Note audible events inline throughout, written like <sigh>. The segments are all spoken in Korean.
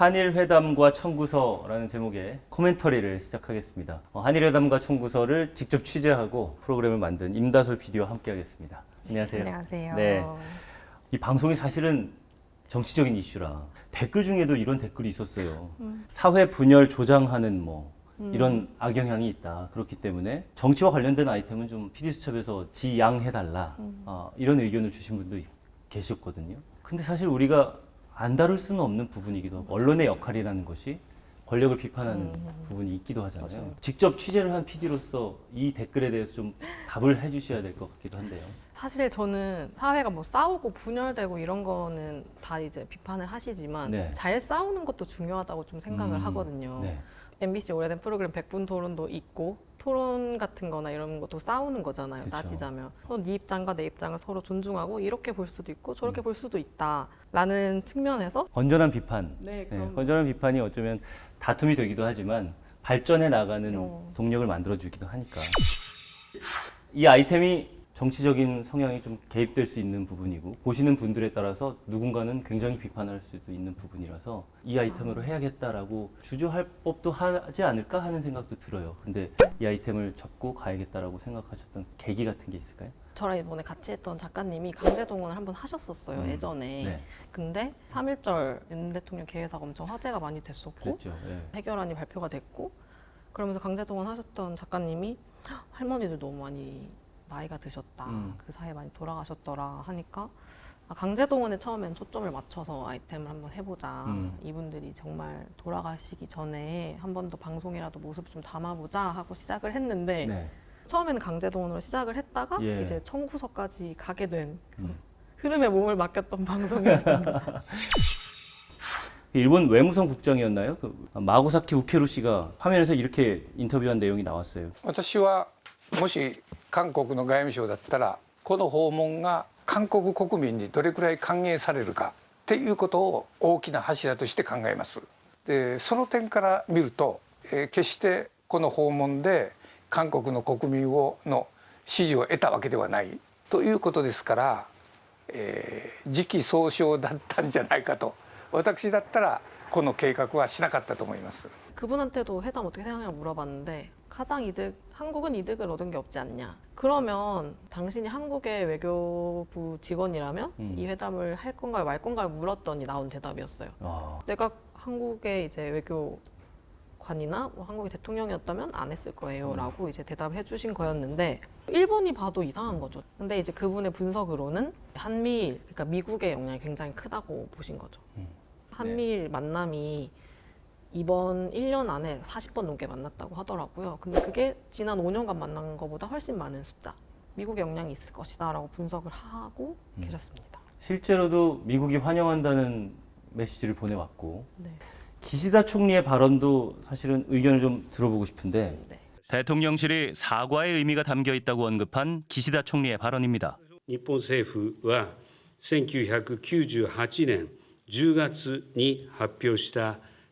한일 회담과 청구서라는 제목의 코멘터리를 시작하겠습니다. 어, 한일 회담과 청구서를 직접 취재하고 프로그램을 만든 임다솔 PD와 함께하겠습니다. 안녕하세요. 안녕하세요. 네. 이 방송이 사실은 정치적인 이슈라 댓글 중에도 이런 댓글이 있었어요. 음. 사회 분열 조장하는 뭐 이런 악영향이 있다. 그렇기 때문에 정치와 관련된 아이템은 좀 PD 수첩에서 지양해달라. 음. 어, 이런 의견을 주신 분도 계셨거든요. 근데 사실 우리가 안 다룰 수는 없는 부분이기도 하고 언론의 역할이라는 것이 권력을 비판하는 부분이 있기도 하잖아요. 음. 맞아요. 직접 취재를 한 PD로서 이 댓글에 대해서 좀 답을 해주셔야 될 것 같기도 한데요. 사실 저는 사회가 뭐 싸우고 분열되고 이런 거는 다 이제 비판을 하시지만 네. 잘 싸우는 것도 중요하다고 좀 생각을 음, 하거든요. 네. MBC 오래된 프로그램 100분 토론도 있고 토론 같은 거나 이런 것도 싸우는 거잖아요. 그쵸. 따지자면. 어, 네 입장과 내 입장을 서로 존중하고 이렇게 볼 수도 있고 음. 저렇게 볼 수도 있다라는 측면에서 건전한 비판. 네, 네, 건전한 비판이 어쩌면 다툼이 되기도 하지만 발전해 나가는 어. 동력을 만들어 주기도 하니까. 이 아이템이 정치적인 성향이 좀 개입될 수 있는 부분이고 보시는 분들에 따라서 누군가는 굉장히 비판할 수도 있는 부분이라서 이 아이템으로 해야겠다라고 주저할 법도 하지 않을까 하는 생각도 들어요. 근데 이 아이템을 접고 가야겠다라고 생각하셨던 계기 같은 게 있을까요? 저랑 이번에 같이 했던 작가님이 강제동원을 한번 하셨었어요. 음. 예전에. 네, 근데 3.1절 윤 대통령 개회사가 엄청 화제가 많이 됐었고. 예. 해결안이 발표가 됐고 그러면서 강제동원 하셨던 작가님이 "헉, 할머니들 너무 많이 나이가 드셨다 음. 그 사이에 많이 돌아가셨더라 하니까 아, 강제동원에 처음엔 초점을 맞춰서 아이템을 한번 해보자 음. 이분들이 정말 돌아가시기 전에 한 번 더 방송이라도 모습 좀 담아보자 하고 시작을 했는데 네. 처음에는 강제동원으로 시작을 했다가 예. 이제 청구서까지 가게 된 그래서 음. 흐름에 몸을 맡겼던 <laughs> 방송이었습니다. 일본 외무성 국장이었나요? 그 마고사키 우케루 씨가 화면에서 이렇게 인터뷰한 내용이 나왔어요. 私はもし 韓国の外務省だったらこの訪問が韓国国民にどれくらい歓迎されるかっていうことを大きな柱として考えますでその点から見ると、えー決してこの訪問で韓国の国民をの支持を得たわけではないということですから、えー時期尚早だったんじゃないかと私だったらこの計画はしなかったと思います。 그분한테도 회담 어떻게 생각하냐고 물어봤는데 가장 이득 한국은 이득을 얻은 게 없지 않냐 그러면 당신이 한국의 외교부 직원이라면 음. 이 회담을 할 건가요 말 건가요 물었더니 나온 대답이었어요 아, 내가 한국의 이제 외교 관이나 뭐 한국의 대통령이었다면 안 했을 거예요 라고 이제 대답을 해주신 거였는데 일본이 봐도 이상한 거죠. 근데 이제 그분의 분석으로는 한미일 그러니까 미국의 영향이 굉장히 크다고 보신 거죠. 음. 한미일 만남이 이번 1년 안에 40번 넘게 만났다고 하더라고요. 근데 그게 지난 5년간 만난 것보다 훨씬 많은 숫자. 미국의 영향이 있을 것이다라고 분석을 하고 음. 계셨습니다. 실제로도 미국이 환영한다는 메시지를 보내왔고 네. 기시다 총리의 발언도 사실은 의견을 좀 들어보고 싶은데 네. 대통령실이 사과의 의미가 담겨 있다고 언급한 기시다 총리의 발언입니다. 日本政府は1998年10月に発表した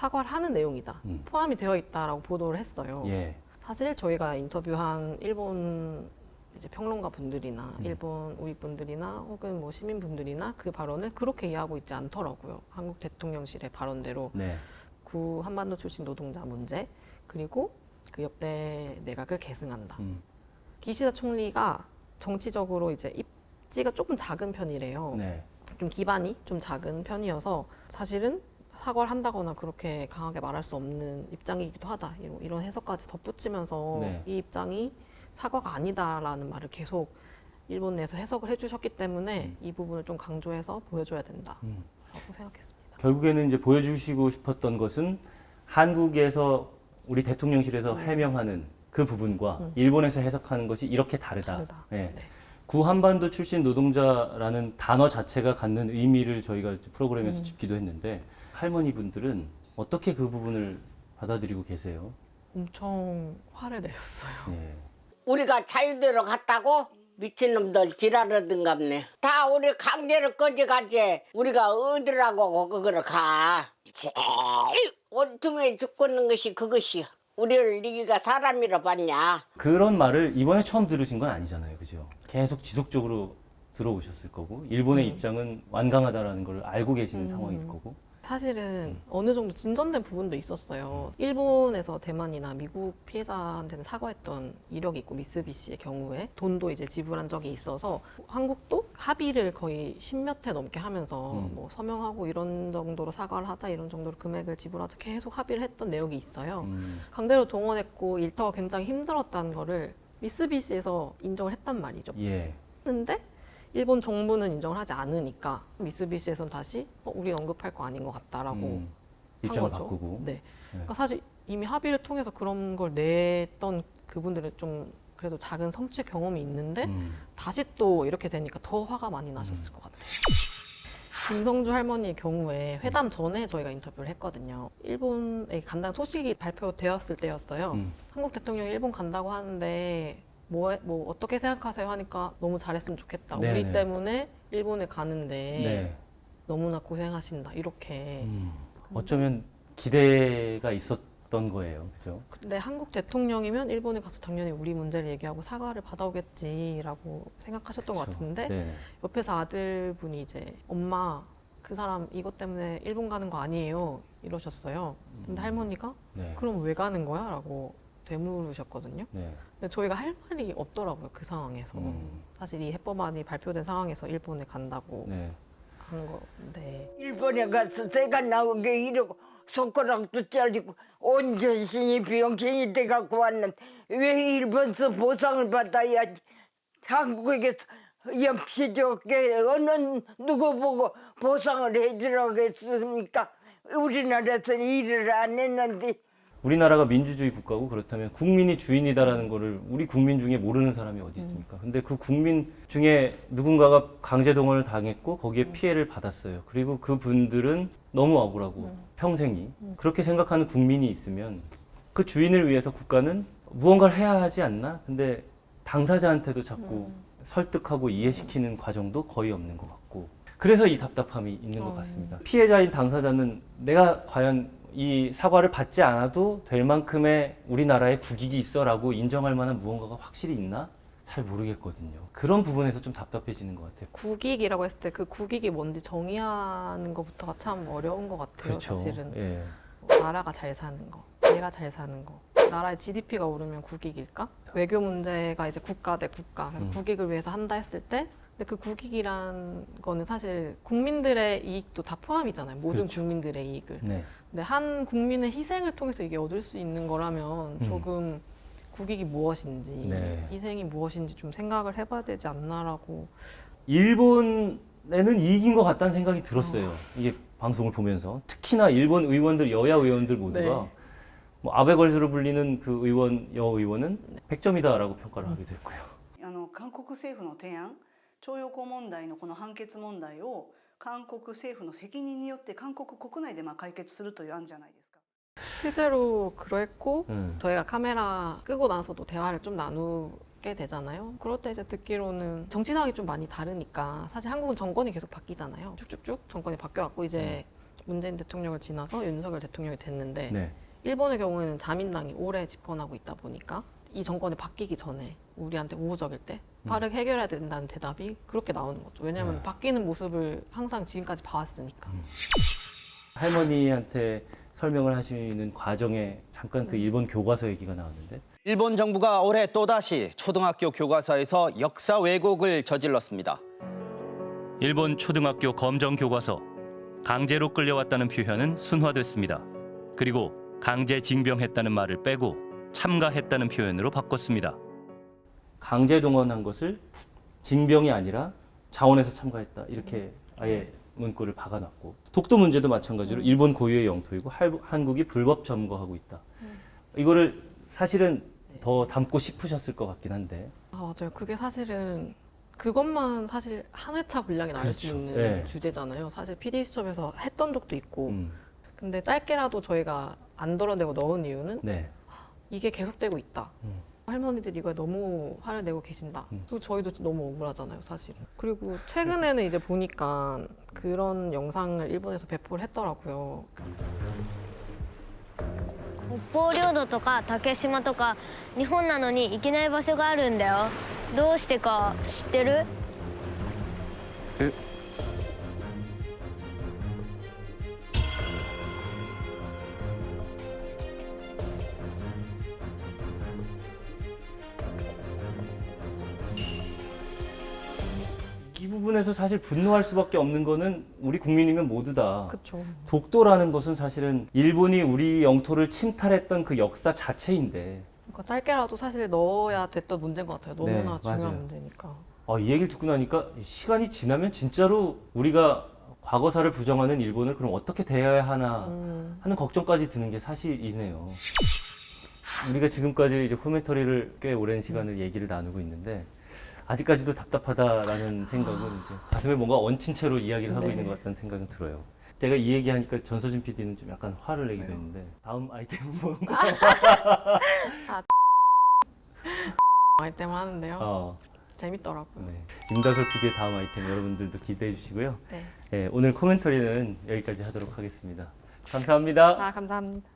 사과를 하는 내용이다. 음. 포함이 되어 있다라고 보도를 했어요. 예. 사실 저희가 인터뷰한 일본 이제 평론가 분들이나 음. 일본 우익 분들이나 혹은 뭐 시민 분들이나 그 발언을 그렇게 이해하고 있지 않더라고요. 한국 대통령실의 발언대로 네. 구 한반도 출신 노동자 문제 그리고 그 옆에 내각을 계승한다. 음. 기시다 총리가 정치적으로 이제 입지가 조금 작은 편이래요. 네. 좀 기반이 좀 작은 편이어서 사실은 사과를 한다거나 그렇게 강하게 말할 수 없는 입장이기도 하다. 이런, 이런 해석까지 덧붙이면서 네. 이 입장이 사과가 아니다라는 말을 계속 일본 내에서 해석을 해주셨기 때문에 이 부분을 좀 강조해서 보여줘야 된다라고 음. 생각했습니다. 결국에는 이제 보여주시고 싶었던 것은 한국에서 우리 대통령실에서 해명하는 그 부분과 음. 일본에서 해석하는 것이 이렇게 다르다. 다르다. 예. 네. 구한반도 출신 노동자라는 단어 자체가 갖는 의미를 저희가 프로그램에서 음. 짚기도 했는데 할머니 분들은 어떻게 그 부분을 받아들이고 계세요? 엄청 화를 내셨어요. 예. 우리가 자유대로 갔다고 미친놈들 지랄하던갑네. 다 우리 강제로 꺼져가지. 우리가 어디라고 그거를 가. 제일 온통에 죽고는 것이 그것이야. 우리를 네가 사람이라 봤냐. 그런 말을 이번에 처음 들으신 건 아니잖아요. 그죠? 계속 지속적으로 들어오셨을 거고 일본의 입장은 완강하다라는 걸 알고 계시는 상황일 거고 사실은 어느 정도 진전된 부분도 있었어요. 일본에서 대만이나 미국 피해자한테는 사과했던 이력이 있고 미쓰비시의 경우에 돈도 이제 지불한 적이 있어서 한국도 합의를 거의 십몇 회 넘게 하면서 음. 뭐 서명하고 이런 정도로 사과를 하자 이런 정도로 금액을 지불하자 계속 합의를 했던 내용이 있어요. 음, 강제로 동원했고 일터가 굉장히 힘들었다는 거를 미쓰비시에서 인정을 했단 말이죠. 예. 했는데 일본 정부는 인정을 하지 않으니까 미쓰비시에서는 다시 어, 우린 언급할 거 아닌 것 같다라고 음, 한 입장을 거죠. 바꾸고 네. 그러니까 사실 이미 합의를 통해서 그런 걸 냈던 그분들은 좀 그래도 작은 성취 경험이 있는데 음, 다시 또 이렇게 되니까 더 화가 많이 나셨을 것 같아요. 김성주 할머니의 경우에 회담 전에 저희가 인터뷰를 했거든요. 일본에 간다는 소식이 발표되었을 때였어요. 음. 한국 대통령이 일본 간다고 하는데 뭐, 뭐 어떻게 생각하세요 하니까 너무 잘했으면 좋겠다. 네네. 우리 때문에 일본에 가는데 네. 너무나 고생하신다. 이렇게. 음, 어쩌면 기대가 있었 던 거예요. 그죠? 근데 한국 대통령이면 일본에 가서 당연히 우리 문제를 얘기하고 사과를 받아오겠지라고 생각하셨던 것 그렇죠. 같은데 네. 옆에서 아들분이 이제 엄마 그 사람 이것 때문에 일본 가는 거 아니에요 이러셨어요. 근데 할머니가 네. 그럼 왜 가는 거야? 라고 되물으셨거든요. 네. 근데 저희가 할 말이 없더라고요 그 상황에서 음. 사실 이 해법안이 발표된 상황에서 일본에 간다고 네. 한 건데 일본에 가서 새가 나오게 이러고 손가락도 잘리고 온 전신이 병신이 돼갖고 왔는데 왜 일본서 보상을 받아야지? 한국에서 염치 좋게 어느 누구 보고 보상을 해주라고 했습니까? 우리나라에서 일을 안 했는데. 우리나라가 민주주의 국가고 그렇다면 국민이 주인이다라는 거를 우리 국민 중에 모르는 사람이 어디 있습니까? 근데 그 국민 중에 누군가가 강제 동원을 당했고 거기에 피해를 받았어요. 그리고 그 분들은 너무 억울하고 평생이 그렇게 생각하는 국민이 있으면 그 주인을 위해서 국가는 무언가를 해야 하지 않나? 근데 당사자한테도 자꾸 설득하고 이해시키는 과정도 거의 없는 것 같고 그래서 이 답답함이 있는 것 같습니다. 피해자인 당사자는 내가 과연 이 사과를 받지 않아도 될 만큼의 우리나라에 국익이 있어라고 인정할 만한 무언가가 확실히 있나? 잘 모르겠거든요. 그런 부분에서 좀 답답해지는 것 같아요. 국익이라고 했을 때 그 국익이 뭔지 정의하는 것부터가 참 어려운 것 같아요 그렇죠. 사실은 예. 나라가 잘 사는 거, 내가 잘 사는 거. 나라의 GDP가 오르면 국익일까? 외교 문제가 이제 국가 대 국가, 그래서 음. 국익을 위해서 한다 했을 때, 근데 그 국익이란 거는 사실 국민들의 이익도 다 포함이잖아요. 모든 그렇죠. 국민들의 이익을. 네. 근데 한 국민의 희생을 통해서 이게 얻을 수 있는 거라면 음. 조금 국익이 무엇인지, 네. 희생이 무엇인지 좀 생각을 해봐야 되지 않나라고. 일본에는 이익인 것 같다는 생각이 들었어요. 이게 방송을 보면서 특히나 일본 의원들 여야 의원들 모두가 네. 뭐 아베 걸스로 불리는 그 의원 여 의원은 100점이다라고 평가를 하게 됐고요.あの韓国政府の提案徴用工問題のこの判決問題を韓国政府の責任によって韓国国内でまあ解決するという案じゃないですか。 실제로 그랬고 음. 저희가 카메라 끄고 나서도 대화를 좀 나누 게 되잖아요. 그럴 때 이제 듣기로는 정치 상황이 좀 많이 다르니까 사실 한국은 정권이 계속 바뀌잖아요. 쭉쭉쭉 정권이 바뀌어갖고 이제 문재인 대통령을 지나서 윤석열 대통령이 됐는데 네. 일본의 경우에는 자민당이 오래 집권하고 있다 보니까 이 정권이 바뀌기 전에 우리한테 우호적일 때 빠르게 해결해야 된다는 대답이 그렇게 나오는 거죠. 왜냐하면 네. 바뀌는 모습을 항상 지금까지 봐왔으니까. 할머니한테 설명을 하시는 과정에 잠깐 그 일본 교과서 얘기가 나왔는데 일본 정부가 올해 또다시 초등학교 교과서에서 역사 왜곡을 저질렀습니다. 일본 초등학교 검정 교과서 강제로 끌려왔다는 표현은 순화됐습니다. 그리고 강제 징병했다는 말을 빼고 참가했다는 표현으로 바꿨습니다. 강제 동원한 것을 징병이 아니라 자원에서 참가했다 이렇게 아예 문구를 박아놨고 독도 문제도 마찬가지로 일본 고유의 영토이고 할- 한국이 불법 점거하고 있다. 이거를 사실은 더 담고 싶으셨을 것 같긴 한데 아, 맞아요. 그게 사실은 그것만 사실 한 회차 분량이 나올 수 그렇죠. 있는 네. 주제잖아요. 사실 PD 수첩에서 했던 적도 있고. 음, 근데 짧게라도 저희가 안 덜어내고 넣은 이유는 네. 이게 계속되고 있다. 음. 할머니들이 이거에 너무 화를 내고 계신다. 음. 그리고 저희도 너무 억울하잖아요, 사실은. 그리고 최근에는 이제 보니까 그런 영상을 일본에서 배포를 했더라고요. 北方領土とか竹島とか日本なのに行けない場所があるんだよどうしてか知ってる이 부분에서 사실 분노할 수밖에 없는 거는 우리 국민이면 모두 다 그쵸. 독도라는 것은 사실은 일본이 우리 영토를 침탈했던 그 역사 자체인데 그러니까 짧게라도 사실 넣어야 됐던 문제인 것 같아요. 너무나 네, 중요한 맞아요. 문제니까. 아, 이 얘기를 듣고 나니까 시간이 지나면 진짜로 우리가 과거사를 부정하는 일본을 그럼 어떻게 대해야 하나 음, 하는 걱정까지 드는 게 사실이네요. 우리가 지금까지 이제 코멘터리를 꽤 오랜 시간을 얘기를 나누고 있는데 아직까지도 답답하다라는 생각은 가슴에 뭔가 얹힌 채로 이야기를 하고 네. 있는 것 같다는 생각은 들어요. 제가 이 얘기하니까 전서진 PD는 좀 약간 화를 내기도 했는데 다음 아이템은 <laughs> 뭔가 아이템 하는데요. 어, 재밌더라고요. 네. 임다솔 PD의 다음 아이템 여러분들도 기대해 주시고요. 네. 예, 오늘 코멘터리는 여기까지 하도록 하겠습니다. 감사합니다. 아, 감사합니다.